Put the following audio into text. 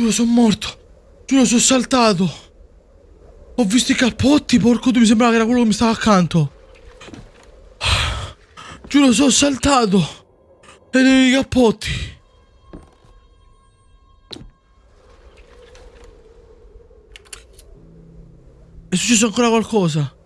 Giuro, sono morto. Giuro, sono saltato. Ho visto i cappotti, porco tu, mi sembrava che era quello che mi stava accanto. Giuro, sono saltato. E dei i cappotti. È successo ancora qualcosa.